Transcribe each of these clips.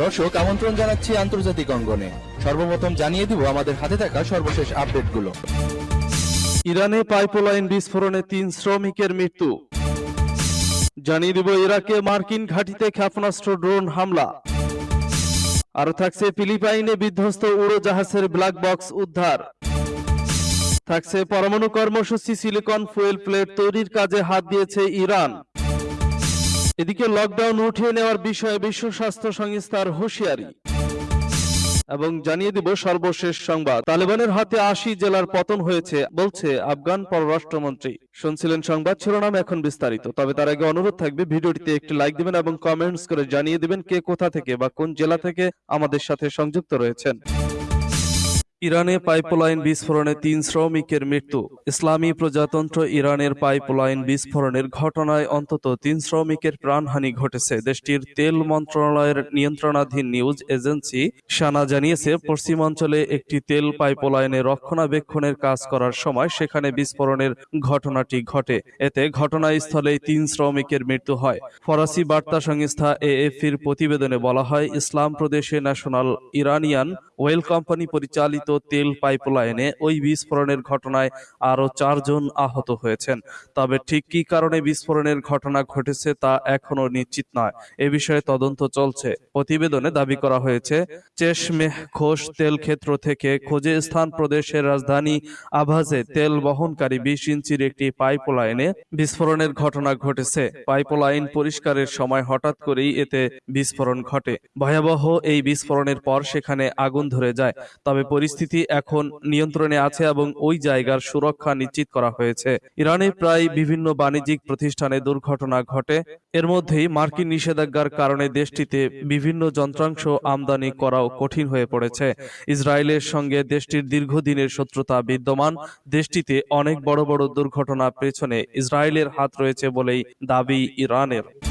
দর্শক, আমন্ত্রণ জানাচ্ছি আন্তর্জাতিক অঙ্গনে। সর্বপ্রথম জানিয়ে দিব আমাদের হাতে থাকা সর্বশেষ আপডেটগুলো। ইরানে পাইপলাইন বিস্ফোরণে তিন শ্রমিকের মৃত্যু। জানিয়ে দিব ইরাকে মার্কিন ঘাঁটিতে ক্ষেপণাস্ত্র ড্রোন হামলা। আরও থাকছে ফিলিপাইনে বিধ্বস্ত উড়োজাহাজের ব্ল্যাক বক্স উদ্ধার। থাকছে পরমাণু কর্মসূচি, সিলিকন ফুয়েল প্লেট তৈরির কাজে হাত দিয়েছে ইরান। এদিকে লকডাউন উঠিয়ে নেওয়ার বিষয়ে বিশ্ব স্বাস্থ্য সংস্থার হুঁশিয়ারি। এবং জানিয়ে দিব সর্বশেষ সংবাদ। তালেবানের হাতে আশি জেলার পতন হয়েছে, বলছে আফগান পররাষ্ট্রমন্ত্রী। শুনছিলেন সংবাদ শিরোনাম এখন বিস্তারিত। তবে তার আগে অনুরোধ থাকবে, ভিডিওটিতে একটি লাইক দিবেন এবং কমেন্টস করে জানিয়ে দিবেন কে কোথা থেকে বা কোন জেলা থেকে আমাদের সাথে সংযুক্ত রয়েছেন। ইরানে পাইপলাইন বিস্ফোরণে তিন শ্রমিকের মৃত্যু। ইসলামী প্রজাতন্ত্র ইরানের পাইপলাইন বিস্ফোরণের ঘটনায় অন্তত তিন শ্রমিকের প্রাণহানি ঘটেছে। দেশটির তেল মন্ত্রণালয়ের নিয়ন্ত্রণাধীন নিউজ এজেন্সি সানা জানিয়েছে পশ্চিমাঞ্চলে একটি তেল পাইপলাইনে রক্ষণাবেক্ষণের কাজ করার সময় সেখানে বিস্ফোরণের ঘটনাটি ঘটে। এতে ঘটনাস্থলেই তিন শ্রমিকের মৃত্যু হয়। ফরাসি বার্তা সংস্থা এএফির প্রতিবেদনে বলা হয় ইসলাম প্রদেশে ন্যাশনাল ইরানিয়ান ওয়েল কোম্পানি পরিচালিত তেল পাইপলাইনে ওই বিস্ফোরণের ঘটনায় আরও চারজন আহত হয়েছেন। তবে ঠিক কী কারণে বিস্ফোরণের ঘটনা ঘটেছে তা এখনও নিশ্চিত নয়। এ বিষয়ে তদন্ত চলছে। প্রতিবেদনে দাবি করা হয়েছে, চেশমেহ ঘোষ তেল ক্ষেত্র থেকে খোঁজে স্থান প্রদেশের রাজধানী আভাজে তেল বহনকারী বিশ ইঞ্চির একটি পাইপলাইনে বিস্ফোরণের ঘটনা ঘটেছে। পাইপলাইন পরিষ্কারের সময় হঠাৎ করেই এতে বিস্ফোরণ ঘটে। ভয়াবহ এই বিস্ফোরণের পর সেখানে আগুন ধরে যায়। তবে পরিস্থিতি এখন নিয়ন্ত্রণে আছে এবং ওই জায়গার সুরক্ষা নিশ্চিত করা হয়েছে। ইরানে প্রায় বিভিন্ন বাণিজ্যিক প্রতিষ্ঠানে দুর্ঘটনা ঘটে। এর মধ্যেই মার্কিন নিষেধাজ্ঞার কারণে দেশটিতে বিভিন্ন যন্ত্রাংশ আমদানি করাও কঠিন হয়ে পড়েছে। ইসরায়েলের সঙ্গে দেশটির দীর্ঘদিনের শত্রুতা বিদ্যমান। দেশটিতে অনেক বড় বড় দুর্ঘটনা পেছনে ইসরায়েলের হাত রয়েছে বলেই দাবি ইরানের।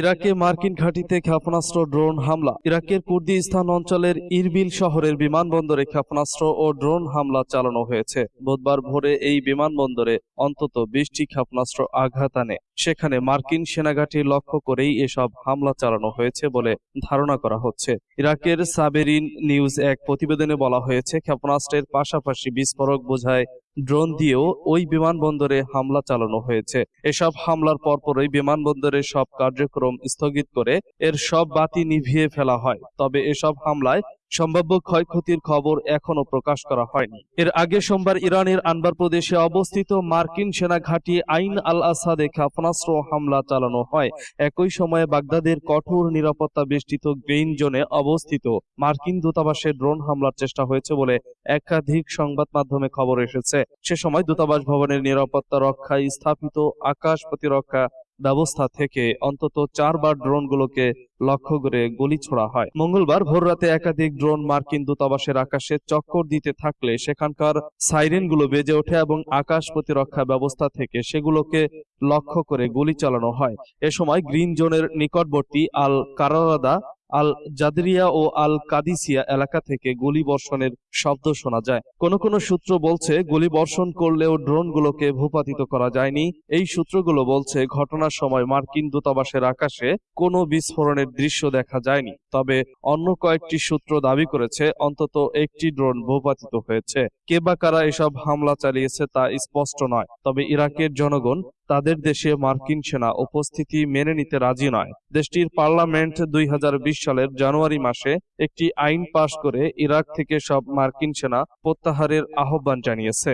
ইরাকে মার্কিন ঘাঁটিতে ক্ষেপণাস্ত্র, ড্রোন হামলা। ইরাকের কুর্দিস্তান অঞ্চলের ইরবিল শহরের বিমানবন্দরে ক্ষেপণাস্ত্র ও ড্রোন হামলা চালানো হয়েছে। বুধবার ভোরে এই বিমানবন্দরে অন্তত বিশটি ক্ষেপণাস্ত্র আঘাত আনে। সেখানে মার্কিন সেনাঘাঁটি লক্ষ্য করেই এসব হামলা চালানো হয়েছে বলে ধারণা করা হচ্ছে। ইরাকের সাবেরিন নিউজ এক প্রতিবেদনে বলা হয়েছে, ক্ষেপণাস্ত্রের পাশাপাশি বিস্ফোরক বোঝায় ড্রোন দিয়েও ওই বিমানবন্দরে হামলা চালানো হয়েছে। এসব হামলার পরপরই বিমানবন্দরের সব কার্যক্রম স্থগিত করে এর সব বাতি নিভিয়ে ফেলা হয়। তবে এসব হামলায় সম্ভাব্য ক্ষয়ক্ষতির খবর এখনও প্রকাশ করা হয়নি। এর আগে সোমবার ইরানের আনবার প্রদেশে অবস্থিত মার্কিন সেনা ঘাঁটি আইন আল আসাদে ক্ষেপণাস্ত্র হামলা চালানো হয়। একই সময়ে বাগদাদের কঠোর নিরাপত্তা বেষ্টিত গ্রেইন জোনে অবস্থিত মার্কিন দূতাবাসে ড্রোন হামলার চেষ্টা হয়েছে বলে একাধিক সংবাদ মাধ্যমে খবর এসেছে। সে সময় দূতাবাস ভবনের নিরাপত্তা রক্ষায় স্থাপিত আকাশ প্রতিরক্ষা ব্যবস্থা থেকে অন্তত চারবার ড্রোনগুলোকে লক্ষ্য করে গুলি ছোড়া হয়। মঙ্গলবার ভোররাতে একাধিক ড্রোন মার্কিন দূতাবাসের আকাশে চক্কর দিতে থাকলে সেখানকার সাইরেনগুলো বেজে ওঠে এবং আকাশ প্রতিরক্ষা ব্যবস্থা থেকে সেগুলোকে লক্ষ্য করে গুলি চালানো হয়। এ সময় গ্রিন জোনের নিকটবর্তী আল কারারাদা আল জাদরিয়া ও আল কাদিসিয়া এলাকা থেকে গুলি বর্ষণের শব্দ শোনা যায়। কোন কোন সূত্র বলছে গুলি বর্ষণ করলেও ড্রোনগুলোকে ভূপাতিত করা যায়নি। এই সূত্রগুলো বলছে, ঘটনার সময় মার্কিন দূতাবাসের আকাশে কোনো বিস্ফোরণের দৃশ্য দেখা যায়নি। তবে অন্য কয়েকটি সূত্র দাবি করেছে, অন্তত একটি ড্রোন ভূপাতিত হয়েছে। কে বা কারা এসব হামলা চালিয়েছে তা স্পষ্ট নয়। তবে ইরাকের জনগণ তাদের দেশে মার্কিন সেনা উপস্থিতি মেনে নিতে রাজি নয়। দেশটির পার্লামেন্ট দুই হাজার বিশ সালের জানুয়ারি মাসে একটি আইন পাশ করে ইরাক থেকে সব মার্কিন সেনা প্রত্যাহারের আহ্বান জানিয়েছে।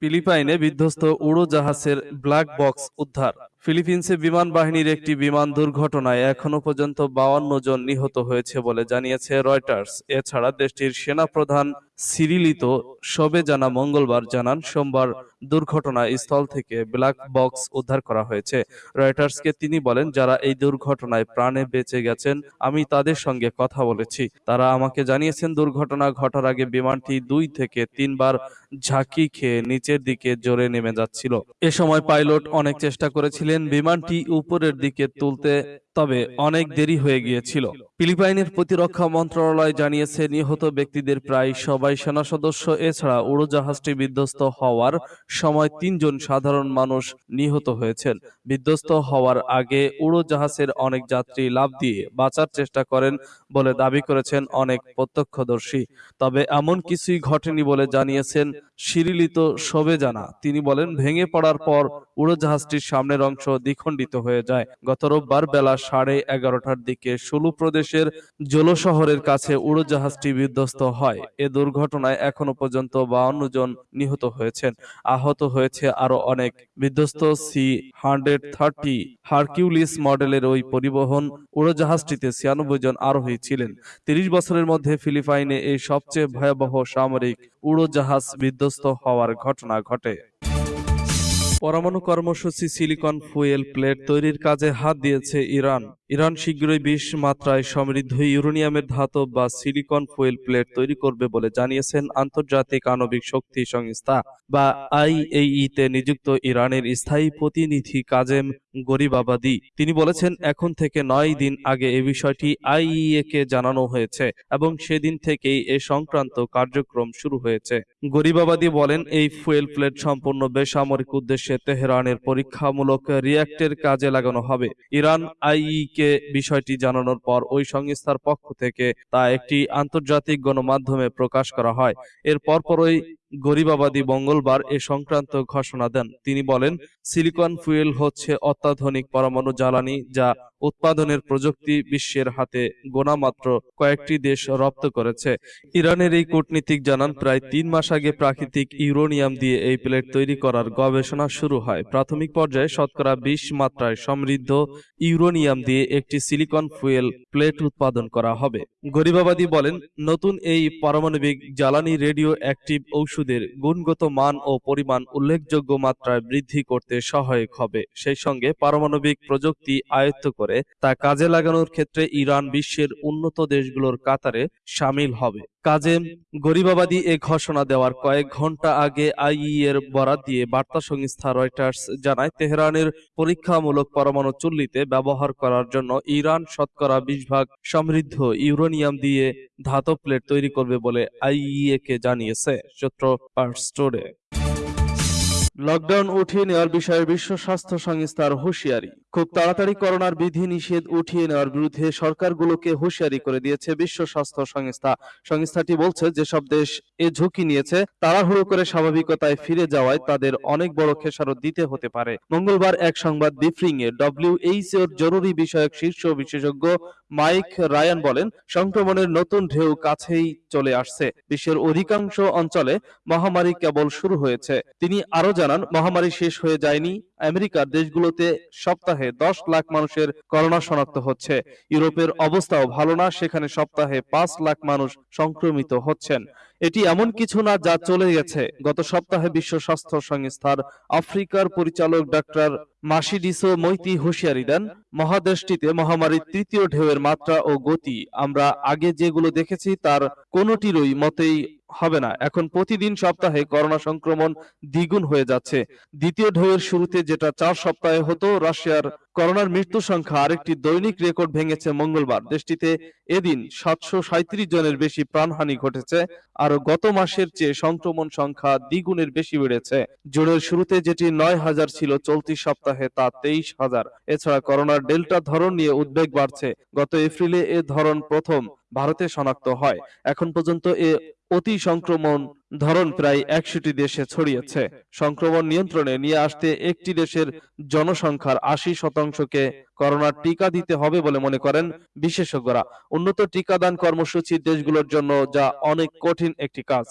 ফিলিপাইনে বিধ্বস্ত উড়োজাহাজের ব্ল্যাক বক্স উদ্ধার। ফিলিপিন্সে বিমান বাহিনীর একটি বিমান দুর্ঘটনায় এখনও পর্যন্ত বাউান্ন জন নিহত হয়েছে বলে জানিয়েছে রয়টার্স। এছাড়া দেশটির সেনাপ্রধান সিরিলিতো সবে জানা মঙ্গলবার জানান, সোমবার দুর্ঘটনা স্থল থেকে ব্ল্যাক বক্স উদ্ধার করা হয়েছে। রয়টার্সকে তিনি বলেন, যারা এই দুর্ঘটনায় প্রাণে বেঁচে গেছেন, আমি তাদের সঙ্গে কথা বলেছি। তারা আমাকে জানিয়েছেন, দুর্ঘটনা ঘটার আগে বিমানটি দুই থেকে তিনবার ঝাঁকি খেয়ে নিচের দিকে জোরে নেমে যাচ্ছিল। এ সময় পাইলট অনেক চেষ্টা করেছিলেন বিমানটি উপরের দিকে তুলতে, তবে অনেক দেরি হয়ে গিয়েছিল। ফিলিপাইনের প্রতিরক্ষা মন্ত্রণালয় জানিয়েছে, নিহত ব্যক্তিদের প্রায় সবাই সেনা সদস্য, এছাড়া উড়োজাহাজটি বিধ্বস্ত হওয়ার সময় তিনজন সাধারণ মানুষ নিহত হয়েছেন। বিধ্বস্ত হওয়ার আগে উড়োজাহাজের অনেক যাত্রী লাভ দিয়ে বাঁচার চেষ্টা করেন বলে দাবি করেছেন অনেক প্রত্যক্ষদর্শী। তবে এমন কিছুই ঘটেনি বলে জানিয়েছেন শিরিলিত শোভেজানা। তিনি বলেন, ভেঙে পড়ার পর উড়োজাহাজটির সামনের অংশ দ্বিখণ্ডিত হয়ে যায়। গত রোববার বেলা সাড়ে এগারোটার দিকে সুলু প্রদেশের জোলো শহরের কাছে উড়োজাহাজটি বিধ্বস্ত হয়। এ দুর্ঘটনায় এখনও পর্যন্ত বাউন্ন জন নিহত হয়েছেন। আহত হয়েছে আরও অনেক। বিধ্বস্ত সি হান্ড্রেড থার্টি হারকিউলিস মডেলের ওই পরিবহন উড়োজাহাজটিতে ছিয়ানব্বই জন আরোহী ছিলেন। তিরিশ বছরের মধ্যে ফিলিপাইনে এই সবচেয়ে ভয়াবহ সামরিক উড়োজাহাজ বিধ্বস্ত হওয়ার ঘটনা ঘটে। পরমাণু কর্মসূচি সিলিকন ফুয়েল প্লেট তৈরির কাজে হাত দিয়েছে ইরান। ইরান শীঘ্রই বিশ মাত্রায় সমৃদ্ধ ইউরেনিয়ামের ধাতব বা সিলিকন ফুয়েল প্লেট তৈরি করবে বলে জানিয়েছেন আন্তর্জাতিক আণবিক শক্তি সংস্থা বা আইএই তে নিযুক্ত ইরানের স্থায়ী প্রতিনিধি কাজেম গরিবাবাদি। তিনি বলেছেন, এখন থেকে নয় দিন আগে এ বিষয়টি আইইএ কে জানানো হয়েছে এবং সেদিন থেকেই এ সংক্রান্ত কার্যক্রম শুরু হয়েছে। গরিবাবাদি বলেন, এই ফুয়েল প্লেট সম্পূর্ণ বেসামরিক উদ্দেশ্যে তেহরানের পরীক্ষামূলক রিয়্যাক্টের কাজে লাগানো হবে। ইরান আইই কে বিষয়টি জানানোর পর ওই সংস্থার পক্ষ থেকে তা একটি আন্তর্জাতিক গণমাধ্যমে প্রকাশ করা হয়। এর পরপরই গরিবাবাদী মঙ্গলবার এ সংক্রান্ত ঘোষণা দেন। তিনি বলেন, সিলিকন ফুয়েল হচ্ছে অত্যাধুনিক পরমাণু জ্বালানি যা উৎপাদনের প্রযুক্তি বিশ্বের হাতে গোনামাত্র কয়েকটি দেশ রপ্ত করেছে। ইরানের এই কূটনীতিক জানান, প্রায় তিন মাস আগে প্রাকৃতিক ইউরেনিয়াম দিয়ে এই প্লেট তৈরি করার গবেষণা শুরু হয়। প্রাথমিক পর্যায়ে শতকরা বিশ মাত্রায় সমৃদ্ধ ইউরোনিয়াম দিয়ে একটি সিলিকন ফুয়েল প্লেট উৎপাদন করা হবে। গরিবাবাদী বলেন, নতুন এই পারমাণবিক জ্বালানি রেডিও অ্যাক্টিভ ঔষধের গুণগত মান ও পরিমাণ উল্লেখযোগ্য মাত্রায় বৃদ্ধি করতে সহায়ক হবে। সেই সঙ্গে পারমাণবিক প্রযুক্তি আয়ত্ত করে তা কাজে লাগানোর ক্ষেত্রে ইরান বিশ্বের উন্নত দেশগুলোর কাতারে সামিল হবে। কাজেম গরিবাবাদী এ ঘোষণা দেওয়ার কয়েক ঘণ্টা আগে আইই এর বরাত দিয়ে বার্তা সংস্থা রয়টার্স জানায়, তেহরানের পরীক্ষামূলক পরমাণু চুল্লিতে ব্যবহার করার জন্য ইরান শতকরা বিশ ভাগ সমৃদ্ধ ইউরেনিয়াম দিয়ে ধাতব প্লেট তৈরি করবে বলে আইইএ কে জানিয়েছে, সূত্র পার্স টুডে। লকডাউন উঠিয়ে নেওয়ার বিষয়ে বিশ্ব স্বাস্থ্য সংস্থার হুঁশিয়ারি। খুব তাড়াতাড়ি করোনার বিধি নিষেধ উঠিয়ে নেওয়ার বিরুদ্ধে সরকারগুলোকে হুঁশিয়ারি করে দিয়েছে বিশ্ব স্বাস্থ্য সংস্থা। সংস্থাটি বলছে, যেসব দেশ এ ঝুঁকি নিয়েছে, তাড়াহুড়ো করে স্বাভাবিকতায় ফিরে যাওয়ায় তাদের অনেক বড় খেসারত দিতে হতে পারে। মঙ্গলবার এক সংবাদ ব্রিফিং এ ডব্লিউএইচওর জরুরি বিষয়ক শীর্ষ বিশেষজ্ঞ মাইক রায়ান বলেন, সংক্রমণের নতুন ঢেউ কাছেই চলে আসছে। বিশ্বের অধিকাংশ অঞ্চলে মহামারী কেবল শুরু হয়েছে। তিনি আরও জানান, মহামারী শেষ হয়ে যায়নি আমেরিকার দেশগুলোতে সপ্তাহে দশ লাখ মানুষের করোনা শনাক্ত হচ্ছে। ইউরোপের অবস্থাও ভালো না, সেখানে সপ্তাহে পাঁচ লাখ মানুষ সংক্রমিত হচ্ছেন। এটি এমন কিছু না যা চলে গেছে। গত সপ্তাহে বিশ্ব স্বাস্থ্য সংস্থার আফ্রিকার পরিচালক ডাক্তার মাসিডিসো মৈতি হুঁশিয়ারি দেন, মহাদেশটিতে মহামারীর তৃতীয় ঢেউয়ের মাত্রা ও গতি। আমরা আগে যেগুলো দেখেছি, তার কোনোটিরই মতেই হবে না। এখন প্রতিদিন সপ্তাহে করোনা সংক্রমণ দ্বিগুণ হয়ে যাচ্ছে। দ্বিতীয় ঢেউয়ের শুরুতে যেটা চার সপ্তাহে হতো, রাশিয়ার করোনার মৃত্যু সংখ্যা আরেকটি দৈনিক রেকর্ড ভেঙেছে মঙ্গলবার। দেশটিতে এদিন সাতশো জনের বেশি প্রাণহানি ঘটেছে আর গত মাসের চেয়ে সংক্রমণ সংখ্যা দ্বিগুণের বেশি বেড়েছে। জুনের শুরুতে যেটি নয় হাজার ছিল চলতি সপ্তাহে, তা তেইশ হাজার। এছাড়া করোনার ডেল্টা ধরন নিয়ে উদ্বেগ বাড়ছে। গত এপ্রিলে এ ধরন প্রথম ভারতে শনাক্ত হয়। এখন পর্যন্ত এ অতি সংক্রমণ ধরন প্রায় একশোটি দেশে ছড়িয়েছে। সংক্রমণ নিয়ন্ত্রণে নিয়ে আসতে একটি দেশের জনসংখ্যার আশি শতাংশকে করোনার টিকা দিতে হবে বলে মনে করেন বিশেষজ্ঞরা। উন্নত টিকাদান কর্মসূচি দেশগুলোর জন্য যা অনেক কঠিন একটি কাজ।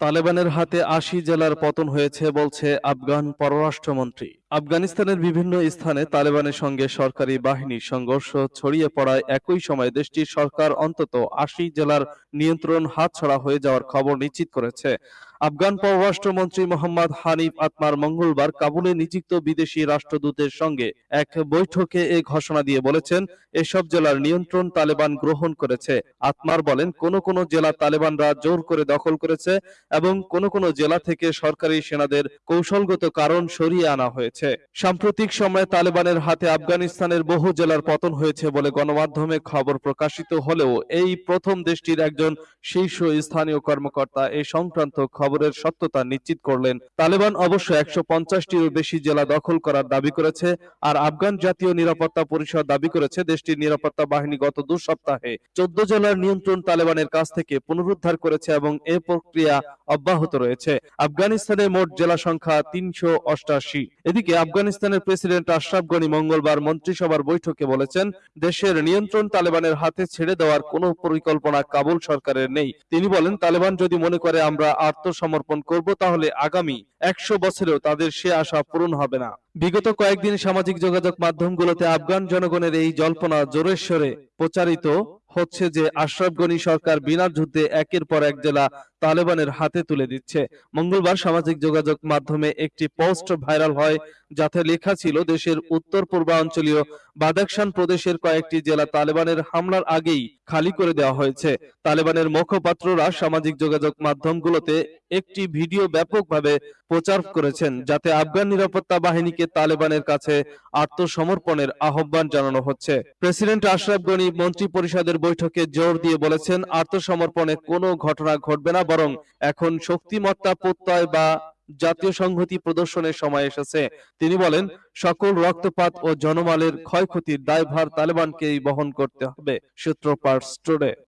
তালেবানের হাতে আশি জেলার পতন হয়েছে, বলছে আফগান পররাষ্ট্রমন্ত্রী। আফগানিস্তানের বিভিন্ন স্থানে তালেবানের সঙ্গে সরকারি বাহিনীর সংঘর্ষ ছড়িয়ে পড়ায় একই সময় দেশটির সরকার অন্তত আশি জেলার নিয়ন্ত্রণ হাতছাড়া হয়ে যাওয়ার খবর নিশ্চিত করেছে। আফগান পররাষ্ট্রমন্ত্রী মোহাম্মদ হানিফ আতমার মঙ্গলবার কাবুলে নিযুক্ত বিদেশি রাষ্ট্রদূতের সঙ্গে এক বৈঠকে এ ঘোষণা দিয়ে বলেছেন, এসব জেলার নিয়ন্ত্রণ তালেবান গ্রহণ করেছে। আতমার বলেন, কোন কোন জেলা তালেবানরা জোর করে দখল করেছে এবং কোন কোন জেলা থেকে সরকারি সেনাদের কৌশলগত কারণ সরিয়ে আনা হয়েছে। সাম্প্রতিক সময়ে তালেবানের হাতে আফগানিস্তানের বহু জেলার পতন হয়েছে বলে গণমাধ্যমে খবর প্রকাশিত হলেও এই প্রথম দেশটির একজন শীর্ষ স্থানীয় কর্মকর্তা এই সংক্রান্ত খবরের সত্যতা নিশ্চিত করলেন। তালেবান অবশ্য একশো পঞ্চাশটিরও বেশি জেলা দখল করার দাবি করেছে আর আফগান জাতীয় নিরাপত্তা পরিষদ দাবি করেছে দেশটির নিরাপত্তা বাহিনী গত দু সপ্তাহে চোদ্দ জেলার নিয়ন্ত্রণ তালেবানের কাছ থেকে পুনরুদ্ধার করেছে এবং এ প্রক্রিয়া অব্যাহত রয়েছে। আফগানিস্তানের মোট জেলা সংখ্যা তিনশো অষ্টাশি। এদিকে আফগানিস্তানের প্রেসিডেন্ট আশরাফ গনি মঙ্গলবার মন্ত্রিসভার বৈঠকে বলেছেন, দেশের নিয়ন্ত্রণ তালেবানের হাতে ছেড়ে দেওয়ার কোনো পরিকল্পনা কাবুল সরকারের নেই। তিনি বলেন, তালেবান যদি মনে করে আমরা আত্মসমর্পণ করব, তাহলে আগামী একশো বছরেও তাদের সে আশা পূরণ হবে না। বিগত কয়েকদিন সামাজিক যোগাযোগ মাধ্যমগুলোতে আফগান জনগণের এই জল্পনা জোরেশ্বরে প্রচারিত হচ্ছে যে আশরাফ গনি সরকার বিনা যুদ্ধে একের পর এক জেলা তালেবানের হাতে তুলে দিচ্ছে। মঙ্গলবার সামাজিক যোগাযোগ মাধ্যমে একটি পোস্ট ভাইরাল হয় যাতে লেখা ছিল দেশের উত্তর পূর্বাঞ্চলীয় বাদাকশান প্রদেশের কয়েকটি জেলা তালেবানের হামলার আগেই খালি করে দেওয়া হয়েছে। তালেবানের মুখপাত্ররা সামাজিক যোগাযোগ মাধ্যমগুলোতে একটি ভিডিও ব্যাপকভাবে প্রচার করেছেন, যাতে আফগান নিরাপত্তা বাহিনীকে তালেবানের কাছে আত্মসমর্পণের আহ্বান জানানো হচ্ছে। প্রেসিডেন্ট আশরাফ গনি মন্ত্রী পরিষদের বৈঠকে জোর দিয়ে বলেছেন, আত্মসমর্পণে কোনো ঘটনা ঘটবে না, বরং এখন শক্তিমত্তা প্রত্যয় বা জাতীয় সংহতি প্রদর্শনের সময় এসেছে। তিনি বলেন, সকল রক্তপাত ও জনমালের ক্ষয়ক্ষতির দায়ভার তালেবানকেই বহন করতে হবে। সূত্র স্টোরে।